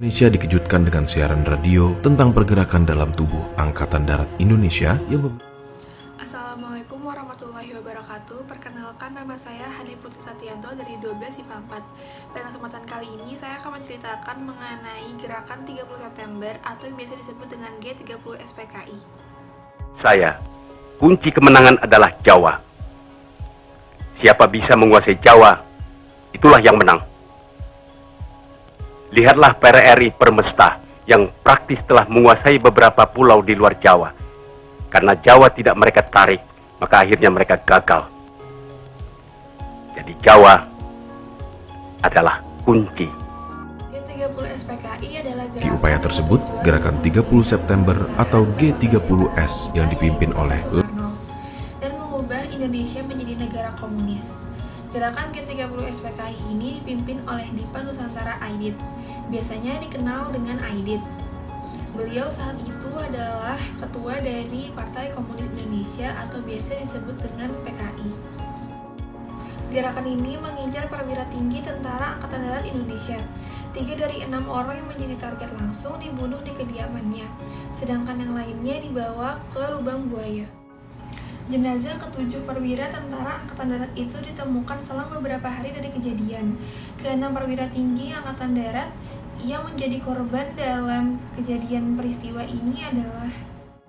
Indonesia dikejutkan dengan siaran radio tentang pergerakan dalam tubuh Angkatan Darat Indonesia yang mem- Assalamualaikum warahmatullahi wabarakatuh Perkenalkan nama saya Hani Putri Satianto dari 12 IPA 4 Pada kesempatan kali ini saya akan menceritakan mengenai gerakan 30 September atau yang biasa disebut dengan G30 SPKI Saya, kunci kemenangan adalah Jawa. Siapa bisa menguasai Jawa, itulah yang menang. Lihatlah PRRI Permesta yang praktis telah menguasai beberapa pulau di luar Jawa. Karena Jawa tidak mereka tarik, maka akhirnya mereka gagal. Jadi Jawa adalah kunci. G30 SPKI adalah gerakan Di upaya tersebut, gerakan 30 September atau G30S yang dipimpin oleh Gerakan G30 SPKI ini dipimpin oleh Dipa Nusantara Aidit, biasanya dikenal dengan Aidit. Beliau saat itu adalah ketua dari Partai Komunis Indonesia atau biasa disebut dengan PKI. Gerakan ini mengincar perwira tinggi tentara Angkatan Darat Indonesia. Tiga dari enam orang yang menjadi target langsung dibunuh di kediamannya, sedangkan yang lainnya dibawa ke lubang buaya. Jenazah ketujuh perwira tentara Angkatan Darat itu ditemukan selang beberapa hari dari kejadian. Keenam perwira tinggi Angkatan Darat yang menjadi korban dalam kejadian peristiwa ini adalah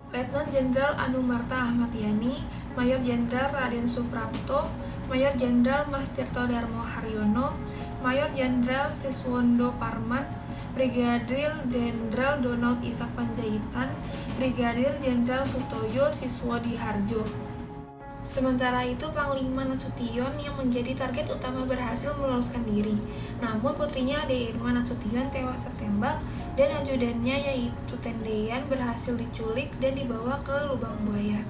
Letnan Jenderal Anumarta Ahmad Yani, Mayor Jenderal Raden Suprapto, Mayor Jenderal Mas Tirto Darmo Haryono, Mayor Jenderal Siswondo Parman, Brigadir Jenderal Donald Isak Panjaitan, Brigadir Jenderal Sutoyo Siswadi Harjo. Sementara itu, Panglima Nasution yang menjadi target utama berhasil meloloskan diri. Namun putrinya Ade Irma Nasution tewas tertembak dan ajudannya yaitu Tendean berhasil diculik dan dibawa ke lubang buaya.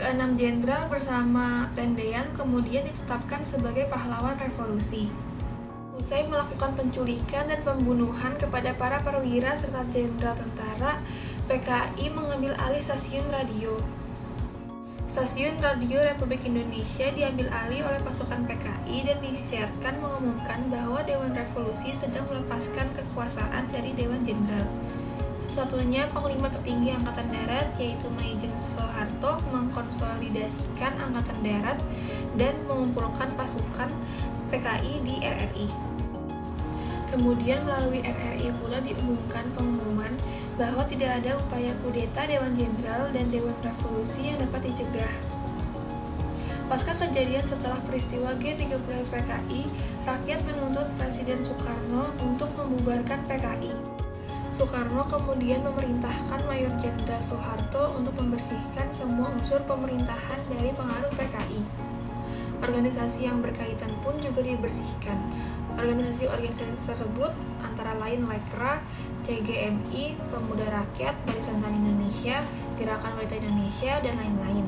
Keenam jenderal bersama Tendean kemudian ditetapkan sebagai pahlawan revolusi. Usai melakukan penculikan dan pembunuhan kepada para perwira serta jenderal tentara, PKI mengambil alih stasiun radio. Stasiun Radio Republik Indonesia diambil alih oleh pasukan PKI dan disiarkan mengumumkan bahwa Dewan Revolusi sedang melepaskan kekuasaan dari Dewan Jenderal. Satunya Panglima tertinggi Angkatan Darat yaitu Maijen Soeharto mengkonsolidasikan Angkatan Darat dan mengumpulkan pasukan PKI di RRI. Kemudian melalui RRI pula diumumkan pengumuman bahwa tidak ada upaya kudeta Dewan Jenderal dan Dewan Revolusi yang dapat dicegah. Pasca kejadian setelah peristiwa G30 PKI, rakyat menuntut Presiden Soekarno untuk membubarkan PKI. Soekarno kemudian memerintahkan Mayor Jenderal Soeharto untuk membersihkan semua unsur pemerintahan dari pengaruh PKI. Organisasi yang berkaitan pun juga dibersihkan. Organisasi-organisasi tersebut antara lain Lekra, CGMI, Pemuda Rakyat, Barisan Tani Indonesia, Gerakan Wanita Indonesia, dan lain-lain.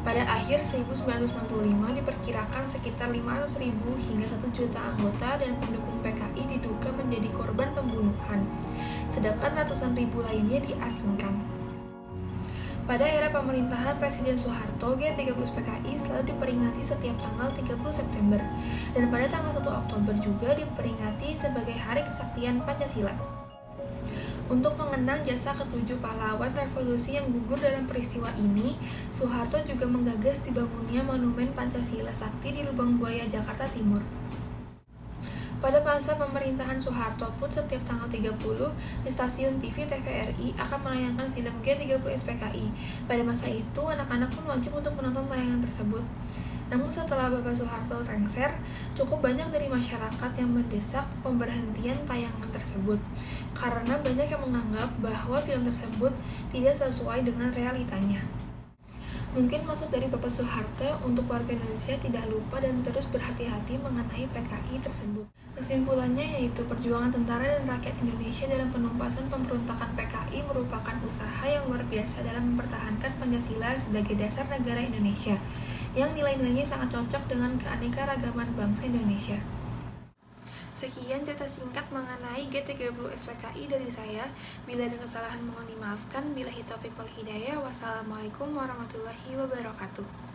Pada akhir 1965 diperkirakan sekitar 500.000 hingga 1 juta anggota dan pendukung PKI diduga menjadi korban pembunuhan, sedangkan ratusan ribu lainnya diasingkan. Pada era pemerintahan Presiden Soeharto, G30 PKI selalu diperingati setiap tanggal 30 September, dan pada tanggal 1 Oktober juga diperingati sebagai Hari Kesaktian Pancasila. Untuk mengenang jasa ketujuh pahlawan revolusi yang gugur dalam peristiwa ini, Soeharto juga menggagas dibangunnya Monumen Pancasila Sakti di Lubang Buaya, Jakarta Timur. Pada masa pemerintahan Soeharto pun setiap tanggal 30 di stasiun TV TVRI akan menayangkan film G30 SPKI. Pada masa itu, anak-anak pun wajib untuk menonton tayangan tersebut. Namun setelah Bapak Soeharto lengser, cukup banyak dari masyarakat yang mendesak pemberhentian tayangan tersebut karena banyak yang menganggap bahwa film tersebut tidak sesuai dengan realitanya. Mungkin maksud dari Bapak Soeharto untuk warga Indonesia tidak lupa dan terus berhati-hati mengenai PKI tersebut. Kesimpulannya yaitu perjuangan tentara dan rakyat Indonesia dalam penumpasan pemberontakan PKI merupakan usaha yang luar biasa dalam mempertahankan Pancasila sebagai dasar negara Indonesia, yang nilai-nilainya sangat cocok dengan keanekaragaman bangsa Indonesia. Sekian cerita singkat mengenai G30 SPKI dari saya. Bila ada kesalahan mohon dimaafkan. Bila hitopik wal hidayah. Wassalamualaikum warahmatullahi wabarakatuh.